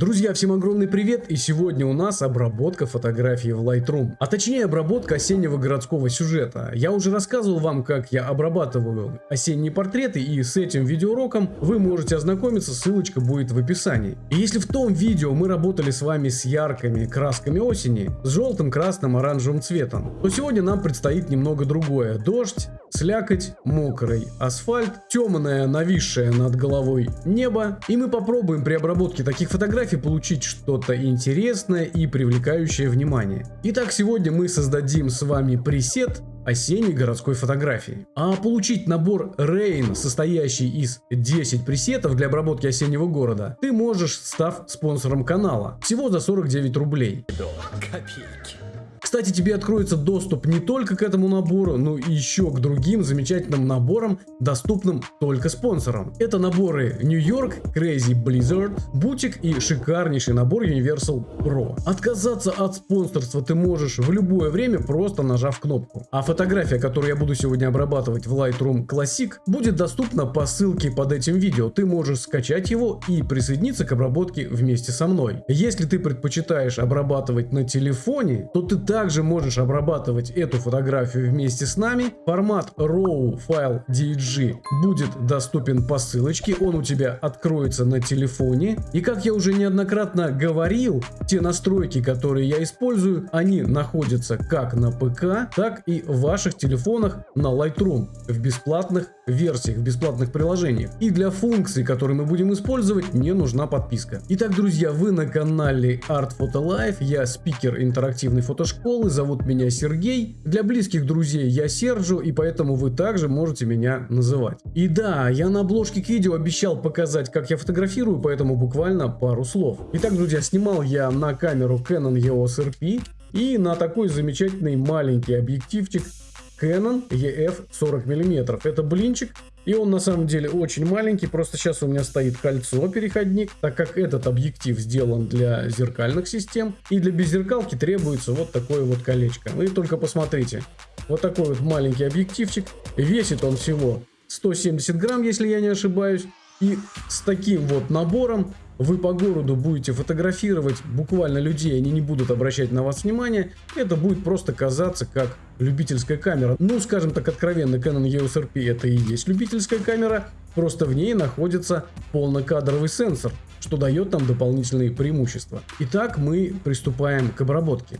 Друзья, всем огромный привет и сегодня у нас обработка фотографий в Lightroom, а точнее обработка осеннего городского сюжета. Я уже рассказывал вам, как я обрабатываю осенние портреты и с этим видеоуроком вы можете ознакомиться, ссылочка будет в описании. И если в том видео мы работали с вами с яркими красками осени, с желтым, красным, оранжевым цветом, то сегодня нам предстоит немного другое. Дождь, слякоть, мокрый асфальт, темное нависшее над головой небо, и мы попробуем при обработке таких фотографий получить что-то интересное и привлекающее внимание. Итак, сегодня мы создадим с вами пресет осенней городской фотографии. А получить набор Rain, состоящий из 10 пресетов для обработки осеннего города, ты можешь, став спонсором канала. Всего за 49 рублей. Копейки. Кстати, тебе откроется доступ не только к этому набору, но и еще к другим замечательным наборам, доступным только спонсорам. Это наборы New York, Crazy Blizzard, Бутик и шикарнейший набор Universal Pro. Отказаться от спонсорства ты можешь в любое время, просто нажав кнопку. А фотография, которую я буду сегодня обрабатывать в Lightroom Classic, будет доступна по ссылке под этим видео. Ты можешь скачать его и присоединиться к обработке вместе со мной. Если ты предпочитаешь обрабатывать на телефоне, то ты так также можешь обрабатывать эту фотографию вместе с нами. Формат RAW файл DG будет доступен по ссылочке, он у тебя откроется на телефоне. И как я уже неоднократно говорил, те настройки, которые я использую, они находятся как на ПК, так и в ваших телефонах на Lightroom в бесплатных версиях, в бесплатных приложениях. И для функций, которые мы будем использовать, не нужна подписка. Итак, друзья, вы на канале Art Photo Life, я спикер интерактивной фотошколы, зовут меня Сергей. Для близких друзей я Сержу, и поэтому вы также можете меня называть. И да, я на обложке к видео обещал показать, как я фотографирую, поэтому буквально пару слов. Итак, друзья, снимал я на камеру Canon EOS RP и на такой замечательный маленький объективчик Canon EF 40 мм. Это блинчик, и он на самом деле очень маленький, просто сейчас у меня стоит кольцо переходник, так как этот объектив сделан для зеркальных систем, и для беззеркалки требуется вот такое вот колечко. Вы только посмотрите, вот такой вот маленький объективчик, весит он всего 170 грамм, если я не ошибаюсь, и с таким вот набором вы по городу будете фотографировать. Буквально людей, они не будут обращать на вас внимание, это будет просто казаться как любительская камера. Ну, скажем так откровенно, Canon EOS RP это и есть любительская камера, просто в ней находится полнокадровый сенсор, что дает нам дополнительные преимущества. Итак, мы приступаем к обработке.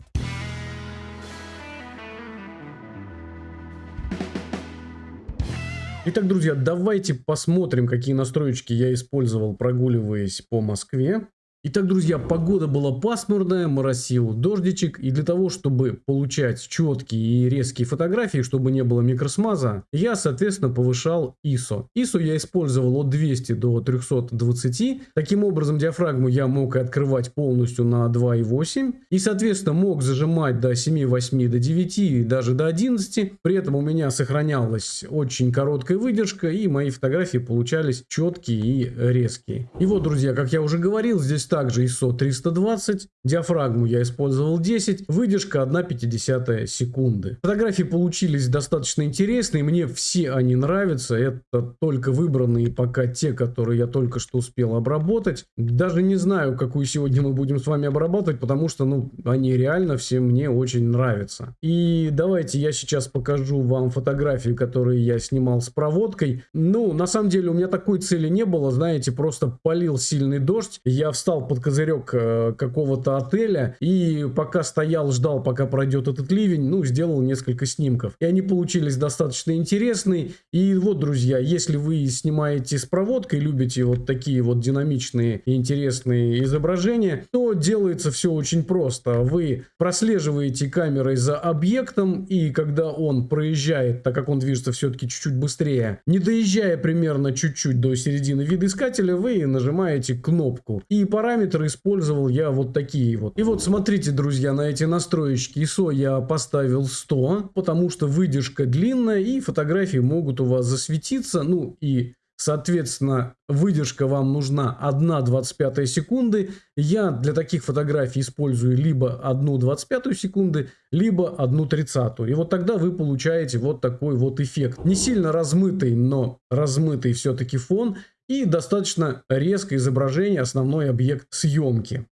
Итак, друзья, давайте посмотрим, какие настройки я использовал, прогуливаясь по Москве. Итак, друзья, погода была пасмурная, моросил дождичек, и для того, чтобы получать четкие и резкие фотографии, чтобы не было микросмаза, я, соответственно, повышал ISO. ISO я использовал от 200 до 320, таким образом диафрагму я мог открывать полностью на 2.8, и, соответственно, мог зажимать до 7, 8, до 9 и даже до 11, при этом у меня сохранялась очень короткая выдержка, и мои фотографии получались четкие и резкие. И вот, друзья, как я уже говорил, здесь также ISO 320, диафрагму я использовал 10, выдержка 1,5 секунды. Фотографии получились достаточно интересные, мне все они нравятся, это только выбранные пока те, которые я только что успел обработать. Даже не знаю, какую сегодня мы будем с вами обрабатывать, потому что, ну, они реально все мне очень нравятся. И давайте я сейчас покажу вам фотографии, которые я снимал с проводкой. Ну, на самом деле у меня такой цели не было, знаете, просто полил сильный дождь, я встал встал под козырек э, какого-то отеля и пока стоял, ждал, пока пройдет этот ливень, ну, сделал несколько снимков. И они получились достаточно интересные. И вот, друзья, если вы снимаете с проводкой, любите вот такие вот динамичные и интересные изображения, то делается все очень просто. Вы прослеживаете камерой за объектом, и когда он проезжает, так как он движется все-таки чуть-чуть быстрее, не доезжая примерно чуть-чуть до середины видоискателя, вы нажимаете кнопку. И пора параметры использовал я вот такие вот. И вот смотрите, друзья, на эти настроечки ISO я поставил 100, потому что выдержка длинная и фотографии могут у вас засветиться, ну и Соответственно, выдержка вам нужна 1,25 секунды. Я для таких фотографий использую либо 1,25 секунды, либо 1,30. И вот тогда вы получаете вот такой вот эффект. Не сильно размытый, но размытый все-таки фон и достаточно резкое изображение, основной объект съемки.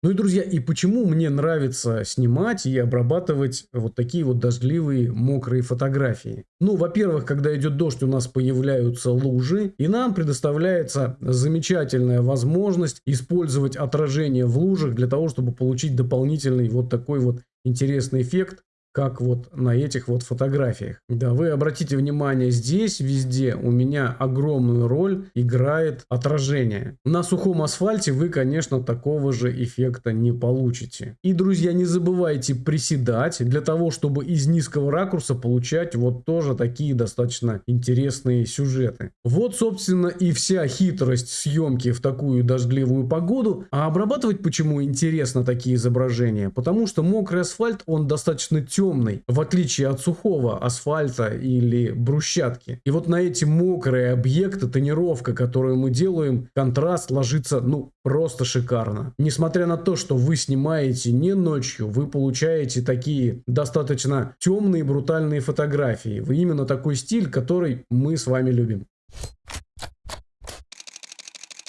Ну и, друзья, и почему мне нравится снимать и обрабатывать вот такие вот дождливые, мокрые фотографии? Ну, во-первых, когда идет дождь, у нас появляются лужи, и нам предоставляется замечательная возможность использовать отражение в лужах для того, чтобы получить дополнительный вот такой вот интересный эффект как вот на этих вот фотографиях. Да, вы обратите внимание, здесь везде у меня огромную роль играет отражение. На сухом асфальте вы, конечно, такого же эффекта не получите. И, друзья, не забывайте приседать для того, чтобы из низкого ракурса получать вот тоже такие достаточно интересные сюжеты. Вот, собственно, и вся хитрость съемки в такую дождливую погоду. А обрабатывать почему интересно такие изображения? Потому что мокрый асфальт, он достаточно темный темный, в отличие от сухого асфальта или брусчатки. И вот на эти мокрые объекты тонировка, которую мы делаем, контраст ложится, ну, просто шикарно. Несмотря на то, что вы снимаете не ночью, вы получаете такие достаточно темные брутальные фотографии. Вы именно такой стиль, который мы с вами любим.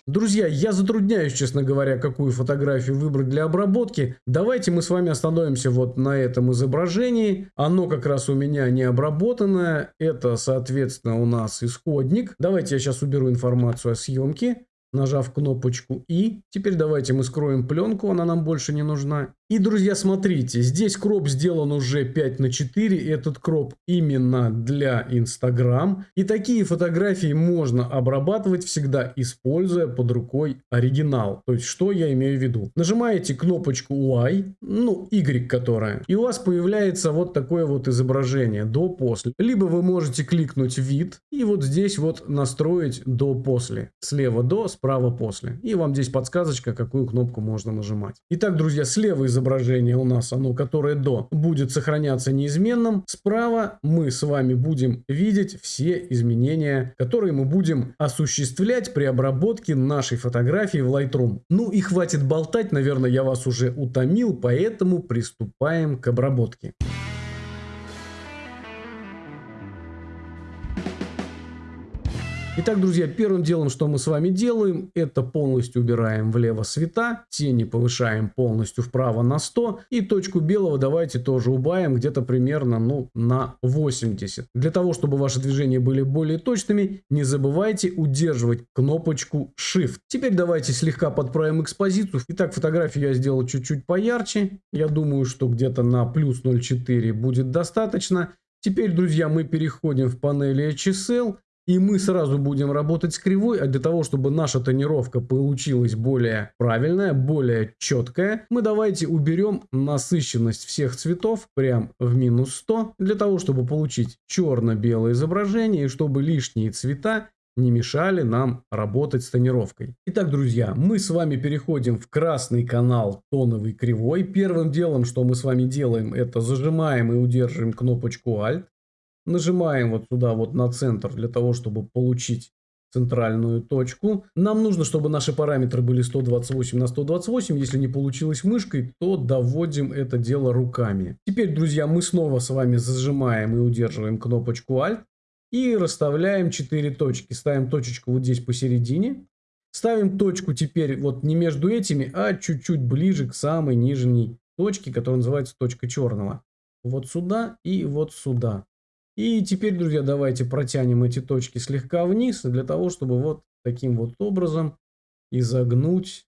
Друзья, я затрудняюсь, честно говоря, какую фотографию выбрать для обработки. Давайте мы с вами остановимся вот на этом изображении. Оно как раз у меня не обработанное. Это, соответственно, у нас исходник. Давайте я сейчас уберу информацию о съемке нажав кнопочку «И». Теперь давайте мы скроем пленку, она нам больше не нужна. И, друзья, смотрите, здесь кроп сделан уже 5 на 4, этот кроп именно для Instagram. И такие фотографии можно обрабатывать всегда, используя под рукой оригинал. То есть, что я имею в виду? Нажимаете кнопочку Y, ну, Y которая, и у вас появляется вот такое вот изображение до-после. Либо вы можете кликнуть вид и вот здесь вот настроить до-после. Слева до, справа после. И вам здесь подсказочка, какую кнопку можно нажимать. Итак, друзья, слева изображение у нас, оно, которое до, будет сохраняться неизменным. Справа мы с вами будем видеть все изменения, которые мы будем осуществлять при обработке нашей фотографии в Lightroom. Ну и хватит болтать, наверное, я вас уже утомил, поэтому приступаем к обработке. Итак, друзья, первым делом, что мы с вами делаем, это полностью убираем влево цвета, тени повышаем полностью вправо на 100 и точку белого давайте тоже убавим где-то примерно ну, на 80. Для того, чтобы ваши движения были более точными, не забывайте удерживать кнопочку Shift. Теперь давайте слегка подправим экспозицию. Итак, фотографию я сделал чуть-чуть поярче. Я думаю, что где-то на плюс 0,4 будет достаточно. Теперь, друзья, мы переходим в панели HSL и мы сразу будем работать с кривой, а для того, чтобы наша тонировка получилась более правильная, более четкая, мы давайте уберем насыщенность всех цветов прям в минус 100, для того, чтобы получить черно-белое изображение и чтобы лишние цвета не мешали нам работать с тонировкой. Итак, друзья, мы с вами переходим в красный канал тоновый кривой. Первым делом, что мы с вами делаем, это зажимаем и удерживаем кнопочку Alt. Нажимаем вот сюда вот на центр для того, чтобы получить центральную точку. Нам нужно, чтобы наши параметры были 128 на 128. Если не получилось мышкой, то доводим это дело руками. Теперь, друзья, мы снова с вами зажимаем и удерживаем кнопочку Alt. И расставляем 4 точки. Ставим точечку вот здесь посередине. Ставим точку теперь вот не между этими, а чуть-чуть ближе к самой нижней точке, которая называется точка черного. Вот сюда и вот сюда. И теперь, друзья, давайте протянем эти точки слегка вниз, для того, чтобы вот таким вот образом изогнуть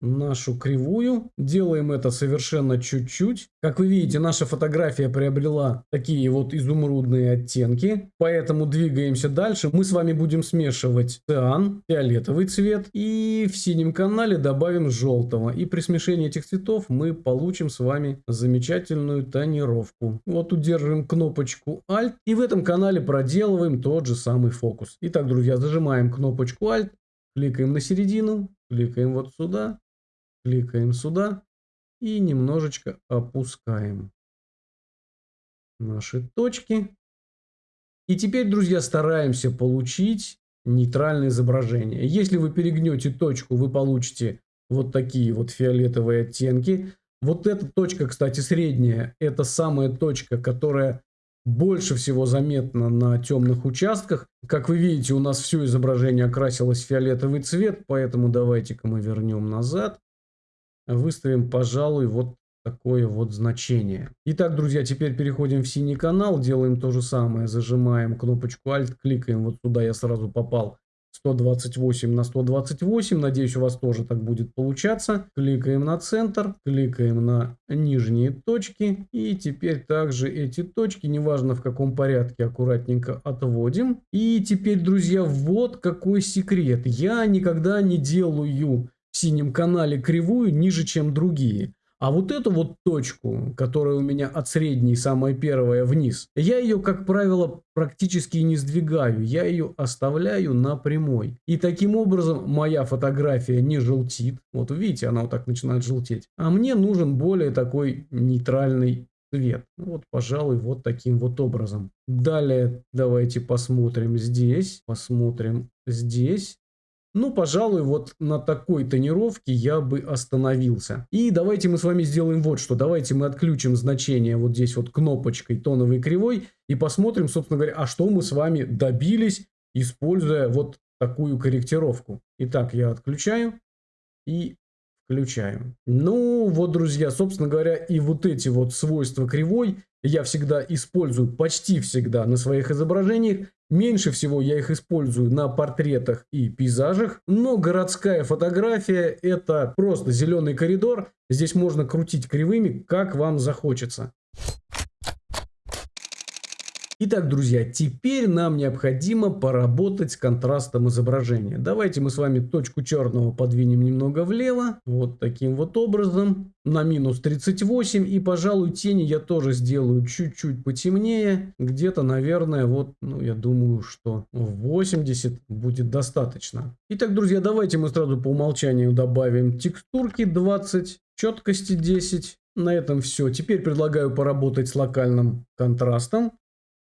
нашу кривую. Делаем это совершенно чуть-чуть. Как вы видите, наша фотография приобрела такие вот изумрудные оттенки. Поэтому двигаемся дальше. Мы с вами будем смешивать циан, фиолетовый цвет. И в синем канале добавим желтого. И при смешении этих цветов мы получим с вами замечательную тонировку. Вот удерживаем кнопочку Alt. И в этом канале проделываем тот же самый фокус. Итак, друзья, зажимаем кнопочку Alt. Кликаем на середину, кликаем вот сюда, Кликаем сюда и немножечко опускаем наши точки. И теперь, друзья, стараемся получить нейтральное изображение. Если вы перегнете точку, вы получите вот такие вот фиолетовые оттенки. Вот эта точка, кстати, средняя, это самая точка, которая больше всего заметна на темных участках. Как вы видите, у нас все изображение окрасилось в фиолетовый цвет, поэтому давайте-ка мы вернем назад. Выставим, пожалуй, вот такое вот значение. Итак, друзья, теперь переходим в синий канал, делаем то же самое, зажимаем кнопочку Alt, кликаем вот сюда, я сразу попал 128 на 128. Надеюсь, у вас тоже так будет получаться. Кликаем на центр, кликаем на нижние точки. И теперь также эти точки, неважно в каком порядке, аккуратненько отводим. И теперь, друзья, вот какой секрет. Я никогда не делаю в синем канале кривую ниже, чем другие. А вот эту вот точку, которая у меня от средней, самая первая, вниз, я ее, как правило, практически не сдвигаю. Я ее оставляю на прямой. И таким образом моя фотография не желтит. Вот видите, она вот так начинает желтеть. А мне нужен более такой нейтральный цвет. Вот, пожалуй, вот таким вот образом. Далее давайте посмотрим здесь. Посмотрим здесь. Ну, пожалуй, вот на такой тонировке я бы остановился. И давайте мы с вами сделаем вот что. Давайте мы отключим значение вот здесь вот кнопочкой тоновой кривой и посмотрим, собственно говоря, а что мы с вами добились, используя вот такую корректировку. Итак, я отключаю и включаю. Ну, вот, друзья, собственно говоря, и вот эти вот свойства кривой я всегда использую, почти всегда на своих изображениях. Меньше всего я их использую на портретах и пейзажах, но городская фотография это просто зеленый коридор. Здесь можно крутить кривыми, как вам захочется. Итак, друзья, теперь нам необходимо поработать с контрастом изображения. Давайте мы с вами точку черного подвинем немного влево. Вот таким вот образом. На минус 38. И, пожалуй, тени я тоже сделаю чуть-чуть потемнее. Где-то, наверное, вот, ну, я думаю, что 80 будет достаточно. Итак, друзья, давайте мы сразу по умолчанию добавим текстурки 20, четкости 10. На этом все. Теперь предлагаю поработать с локальным контрастом.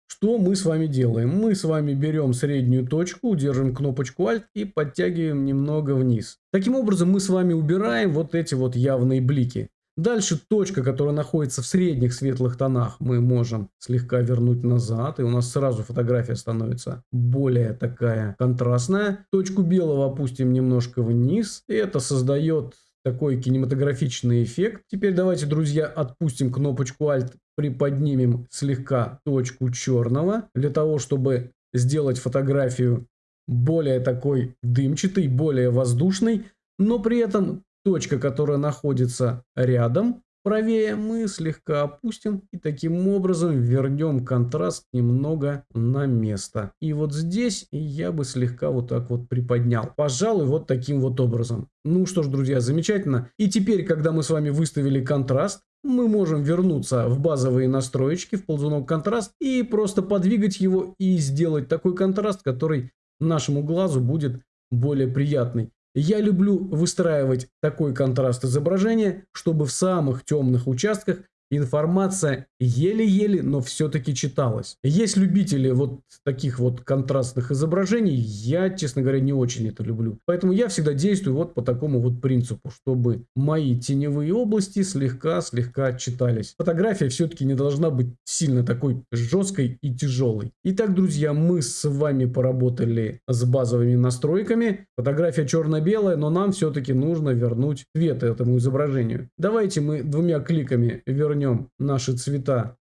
Что мы с вами делаем? Мы с вами берем среднюю точку, держим кнопочку Alt и подтягиваем немного вниз. Таким образом мы с вами убираем вот эти вот явные блики. Дальше точка, которая находится в средних светлых тонах, мы можем слегка вернуть назад, и у нас сразу фотография становится более такая контрастная. Точку белого опустим немножко вниз, и это создает такой кинематографичный эффект. Теперь давайте, друзья, отпустим кнопочку Alt, приподнимем слегка точку черного, для того, чтобы сделать фотографию более такой дымчатой, более воздушной, но при этом точка, которая находится рядом, правее мы слегка опустим и таким образом вернем контраст немного на место. И вот здесь я бы слегка вот так вот приподнял. Пожалуй, вот таким вот образом. Ну что ж, друзья, замечательно. И теперь, когда мы с вами выставили контраст, мы можем вернуться в базовые настроечки, в ползунок контраст и просто подвигать его и сделать такой контраст, который нашему глазу будет более приятный. Я люблю выстраивать такой контраст изображения, чтобы в самых темных участках информация еле-еле, но все-таки читалась. Есть любители вот таких вот контрастных изображений, я, честно говоря, не очень это люблю. Поэтому я всегда действую вот по такому вот принципу, чтобы мои теневые области слегка-слегка читались. Фотография все-таки не должна быть сильно такой жесткой и тяжелой. Итак, друзья, мы с вами поработали с базовыми настройками. Фотография черно-белая, но нам все-таки нужно вернуть цвет этому изображению. Давайте мы двумя кликами вернем вернем наши цвета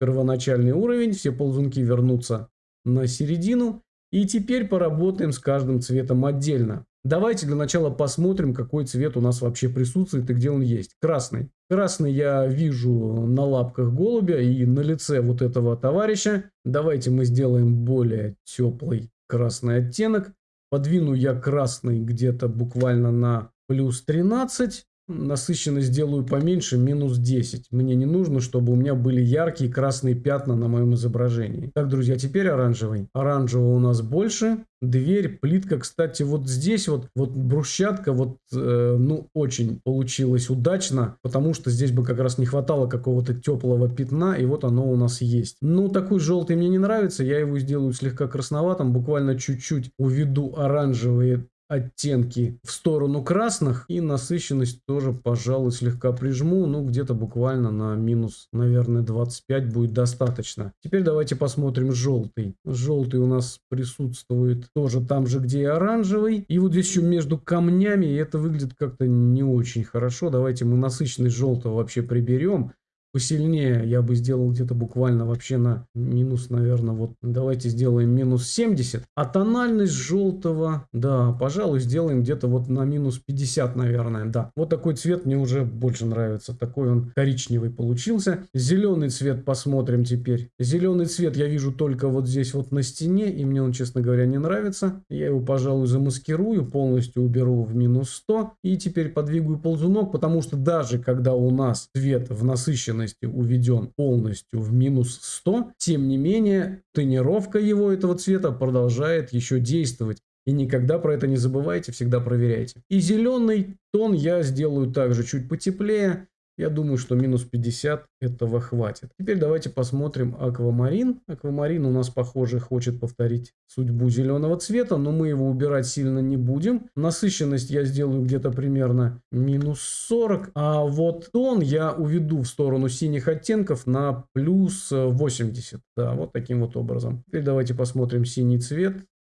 первоначальный уровень, все ползунки вернутся на середину. И теперь поработаем с каждым цветом отдельно. Давайте для начала посмотрим, какой цвет у нас вообще присутствует и где он есть. Красный. Красный я вижу на лапках голубя и на лице вот этого товарища. Давайте мы сделаем более теплый красный оттенок. Подвину я красный где-то буквально на плюс 13. Насыщенность сделаю поменьше, минус 10. Мне не нужно, чтобы у меня были яркие красные пятна на моем изображении. Так, друзья, теперь оранжевый. Оранжевого у нас больше. Дверь, плитка, кстати, вот здесь вот, вот брусчатка, вот, э, ну, очень получилось удачно, потому что здесь бы как раз не хватало какого-то теплого пятна, и вот оно у нас есть. Ну, такой желтый мне не нравится, я его сделаю слегка красноватым, буквально чуть-чуть уведу оранжевые оттенки в сторону красных и насыщенность тоже, пожалуй, слегка прижму, ну где-то буквально на минус, наверное, 25 будет достаточно. Теперь давайте посмотрим желтый. Желтый у нас присутствует тоже там же, где и оранжевый. И вот здесь еще между камнями, это выглядит как-то не очень хорошо. Давайте мы насыщенность желтого вообще приберем посильнее я бы сделал где-то буквально вообще на минус, наверное, вот давайте сделаем минус 70. А тональность желтого, да, пожалуй, сделаем где-то вот на минус 50, наверное, да. Вот такой цвет мне уже больше нравится. Такой он коричневый получился. Зеленый цвет посмотрим теперь. Зеленый цвет я вижу только вот здесь вот на стене, и мне он, честно говоря, не нравится. Я его, пожалуй, замаскирую, полностью уберу в минус 100. И теперь подвигаю ползунок, потому что даже когда у нас цвет в насыщенном насыщенности уведен полностью в минус 100, тем не менее тонировка его этого цвета продолжает еще действовать. И никогда про это не забывайте, всегда проверяйте. И зеленый тон я сделаю также чуть потеплее. Я думаю, что минус 50 этого хватит. Теперь давайте посмотрим аквамарин. Аквамарин у нас, похоже, хочет повторить судьбу зеленого цвета, но мы его убирать сильно не будем. Насыщенность я сделаю где-то примерно минус 40, а вот тон я уведу в сторону синих оттенков на плюс 80. Да, вот таким вот образом. Теперь давайте посмотрим синий цвет.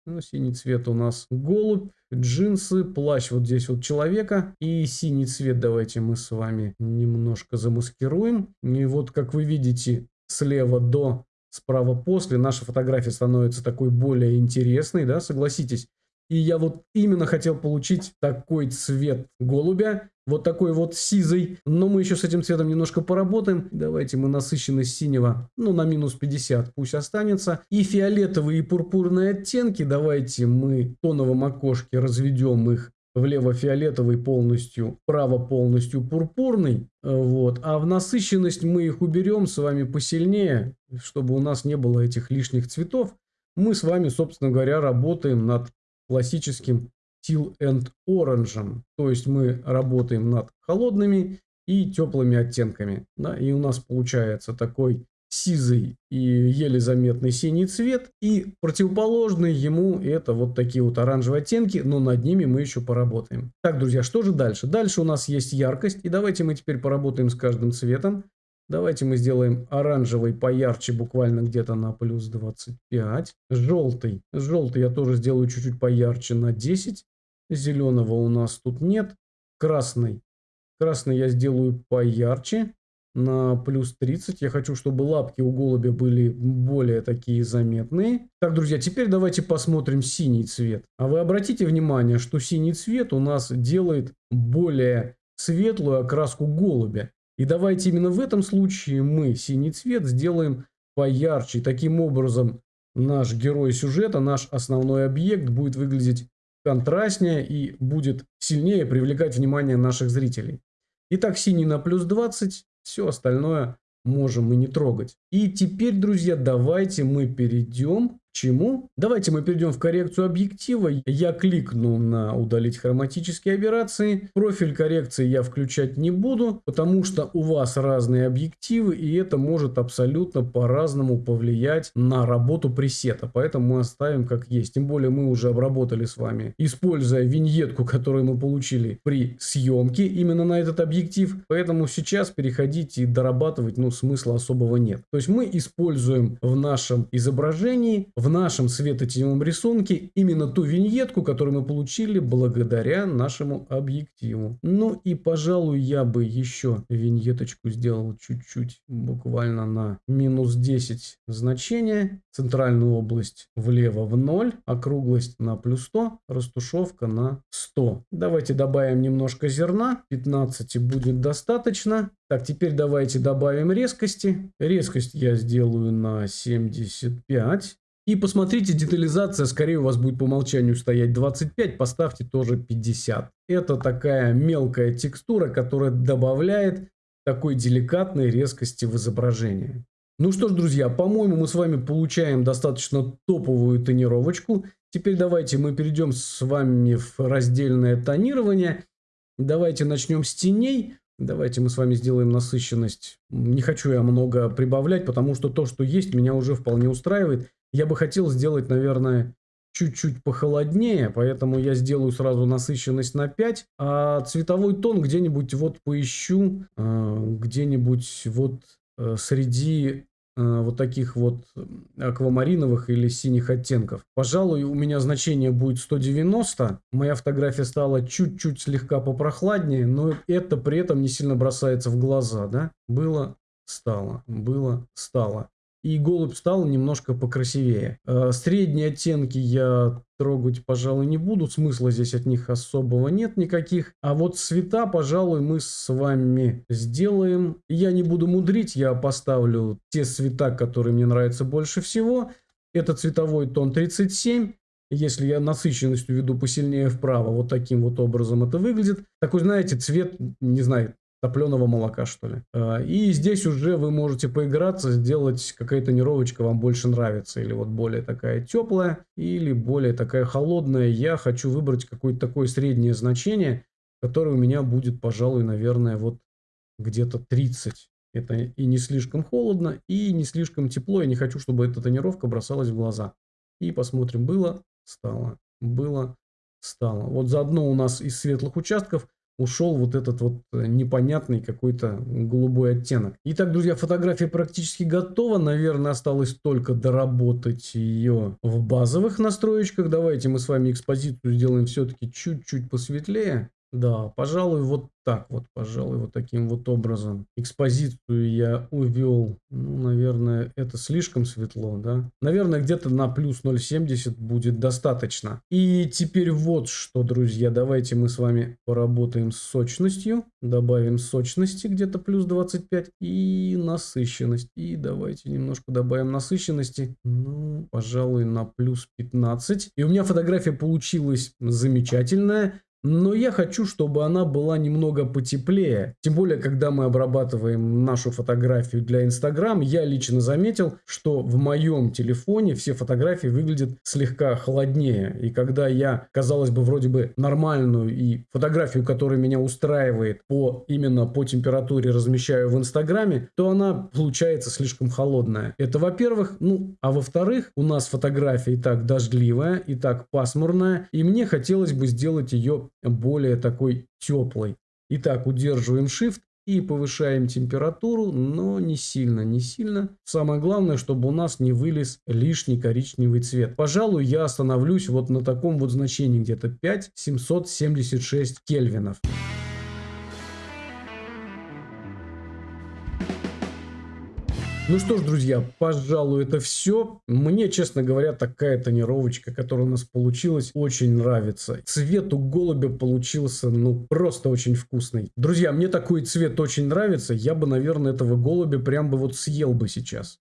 Ну, синий цвет у нас голубь, джинсы, плащ вот здесь вот человека. И синий цвет давайте мы с вами немножко замаскируем. И вот как вы видите, слева до, справа после, наша фотография становится такой более интересной, да, согласитесь. И я вот именно хотел получить такой цвет голубя, вот такой вот сизый. Но мы еще с этим цветом немножко поработаем. Давайте мы насыщенность синего, ну, на минус 50 пусть останется. И фиолетовые и пурпурные оттенки, давайте мы в тоновом окошке разведем их влево-фиолетовый полностью, вправо полностью пурпурный. Вот. А в насыщенность мы их уберем с вами посильнее, чтобы у нас не было этих лишних цветов. Мы с вами, собственно говоря, работаем над классическим Teal and Orange. То есть мы работаем над холодными и теплыми оттенками. Да, и у нас получается такой сизый и еле заметный синий цвет. И противоположный ему это вот такие вот оранжевые оттенки, но над ними мы еще поработаем. Так, друзья, что же дальше? Дальше у нас есть яркость. И давайте мы теперь поработаем с каждым цветом. Давайте мы сделаем оранжевый поярче, буквально где-то на плюс 25. Желтый. Желтый я тоже сделаю чуть-чуть поярче на 10. Зеленого у нас тут нет. Красный. Красный я сделаю поярче на плюс 30. Я хочу, чтобы лапки у голубя были более такие заметные. Так, друзья, теперь давайте посмотрим синий цвет. А вы обратите внимание, что синий цвет у нас делает более светлую окраску голубя. И давайте именно в этом случае мы синий цвет сделаем поярче. Таким образом наш герой сюжета, наш основной объект будет выглядеть контрастнее и будет сильнее привлекать внимание наших зрителей. Итак, синий на плюс 20, все остальное можем мы не трогать. И теперь, друзья, давайте мы перейдем чему? Давайте мы перейдем в коррекцию объектива. Я кликну на удалить хроматические операции. Профиль коррекции я включать не буду, потому что у вас разные объективы, и это может абсолютно по-разному повлиять на работу пресета. Поэтому мы оставим как есть. Тем более мы уже обработали с вами, используя виньетку, которую мы получили при съемке именно на этот объектив. Поэтому сейчас переходить и дорабатывать ну, смысла особого нет. То есть мы используем в нашем изображении в нашем светотеневом рисунке именно ту виньетку, которую мы получили благодаря нашему объективу. Ну и, пожалуй, я бы еще виньеточку сделал чуть-чуть, буквально на минус 10 значения. Центральную область влево в 0, округлость на плюс 100, растушевка на 100. Давайте добавим немножко зерна, 15 будет достаточно. Так, теперь давайте добавим резкости. Резкость я сделаю на 75. И посмотрите, детализация скорее у вас будет по умолчанию стоять 25, поставьте тоже 50. это такая мелкая текстура, которая добавляет такой деликатной резкости в изображении. Ну что ж, друзья, по-моему, мы с вами получаем достаточно топовую тонировочку. Теперь давайте мы перейдем с вами в раздельное тонирование. Давайте начнем с теней. Давайте мы с вами сделаем насыщенность. Не хочу я много прибавлять, потому что то, что есть, меня уже вполне устраивает. Я бы хотел сделать, наверное, чуть-чуть похолоднее, поэтому я сделаю сразу насыщенность на 5, а цветовой тон где-нибудь вот поищу, а, где-нибудь вот э, среди Э, вот таких вот аквамариновых или синих оттенков. Пожалуй, у меня значение будет 190. Моя фотография стала чуть-чуть слегка попрохладнее, но это при этом не сильно бросается в глаза, да? Было, стало, было, стало и голубь стал немножко покрасивее. Э, средние оттенки я трогать, пожалуй, не буду. Смысла здесь от них особого нет никаких. А вот цвета, пожалуй, мы с вами сделаем. Я не буду мудрить, я поставлю те цвета, которые мне нравятся больше всего. Это цветовой тон 37. Если я насыщенностью веду посильнее вправо, вот таким вот образом это выглядит. Такой, знаете, цвет, не знаю, топленого молока, что ли. А, и здесь уже вы можете поиграться, сделать какая-то тонировочка вам больше нравится. Или вот более такая теплая, или более такая холодная. Я хочу выбрать какое-то такое среднее значение, которое у меня будет, пожалуй, наверное, вот где-то 30. Это и не слишком холодно, и не слишком тепло. Я не хочу, чтобы эта тонировка бросалась в глаза. И посмотрим, было, стало, было, стало. Вот заодно у нас из светлых участков – ушел вот этот вот э, непонятный какой-то голубой оттенок. Итак, друзья, фотография практически готова. Наверное, осталось только доработать ее в базовых настроечках. Давайте мы с вами экспозицию сделаем все-таки чуть-чуть посветлее. Да, пожалуй, вот так вот, пожалуй, вот таким вот образом. Экспозицию я увел, ну, наверное, это слишком светло, да? Наверное, где-то на плюс 0,70 будет достаточно. И теперь вот что, друзья, давайте мы с вами поработаем с сочностью. Добавим сочности где-то плюс 25 и насыщенность. И давайте немножко добавим насыщенности, ну, пожалуй, на плюс 15. И у меня фотография получилась замечательная. Но я хочу, чтобы она была немного потеплее. Тем более, когда мы обрабатываем нашу фотографию для Instagram, я лично заметил, что в моем телефоне все фотографии выглядят слегка холоднее. И когда я, казалось бы, вроде бы нормальную и фотографию, которая меня устраивает по именно по температуре размещаю в Инстаграме, то она получается слишком холодная. Это во-первых. Ну, а во-вторых, у нас фотография и так дождливая, и так пасмурная. И мне хотелось бы сделать ее более такой теплой. Итак, удерживаем Shift и повышаем температуру, но не сильно, не сильно. Самое главное, чтобы у нас не вылез лишний коричневый цвет. Пожалуй, я остановлюсь вот на таком вот значении, где-то 5776 кельвинов. Ну что ж, друзья, пожалуй, это все. Мне, честно говоря, такая тонировочка, которая у нас получилась, очень нравится. Цвет у голубя получился, ну, просто очень вкусный. Друзья, мне такой цвет очень нравится. Я бы, наверное, этого голубя прям бы вот съел бы сейчас.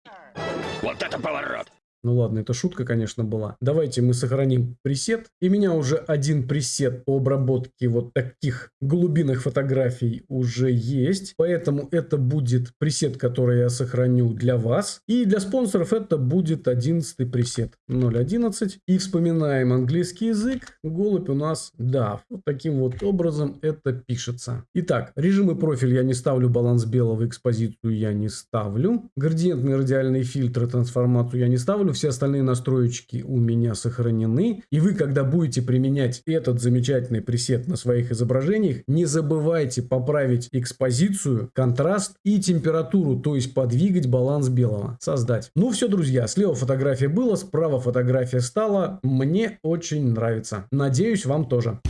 Вот это поворот! Ну ладно, это шутка, конечно, была. Давайте мы сохраним пресет. И меня уже один пресет по обработке вот таких глубинных фотографий уже есть. Поэтому это будет пресет, который я сохраню для вас. И для спонсоров это будет 11 пресет 0.11. И вспоминаем английский язык. Голубь у нас, да, вот таким вот образом это пишется. Итак, режимы профиль я не ставлю, баланс белого, экспозицию я не ставлю. Градиентные радиальные фильтры, трансформацию я не ставлю все остальные настроечки у меня сохранены. И вы, когда будете применять этот замечательный пресет на своих изображениях, не забывайте поправить экспозицию, контраст и температуру, то есть подвигать баланс белого, создать. Ну все, друзья, слева фотография была, справа фотография стала. Мне очень нравится. Надеюсь, вам тоже.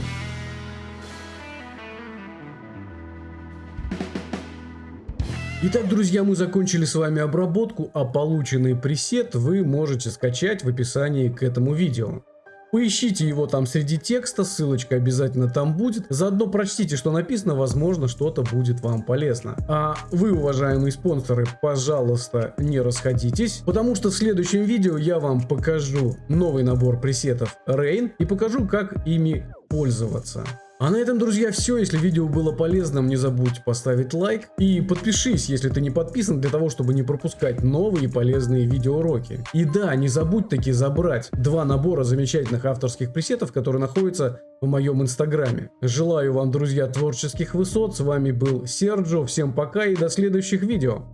Итак, друзья, мы закончили с вами обработку, а полученный пресет вы можете скачать в описании к этому видео. Поищите его там среди текста, ссылочка обязательно там будет. Заодно прочтите, что написано, возможно, что-то будет вам полезно. А вы, уважаемые спонсоры, пожалуйста, не расходитесь, потому что в следующем видео я вам покажу новый набор пресетов Rain и покажу, как ими пользоваться. А на этом, друзья, все. Если видео было полезным, не забудь поставить лайк и подпишись, если ты не подписан, для того, чтобы не пропускать новые полезные видеоуроки. И да, не забудь таки забрать два набора замечательных авторских пресетов, которые находятся в моем инстаграме. Желаю вам, друзья, творческих высот. С вами был Серджо. Всем пока и до следующих видео.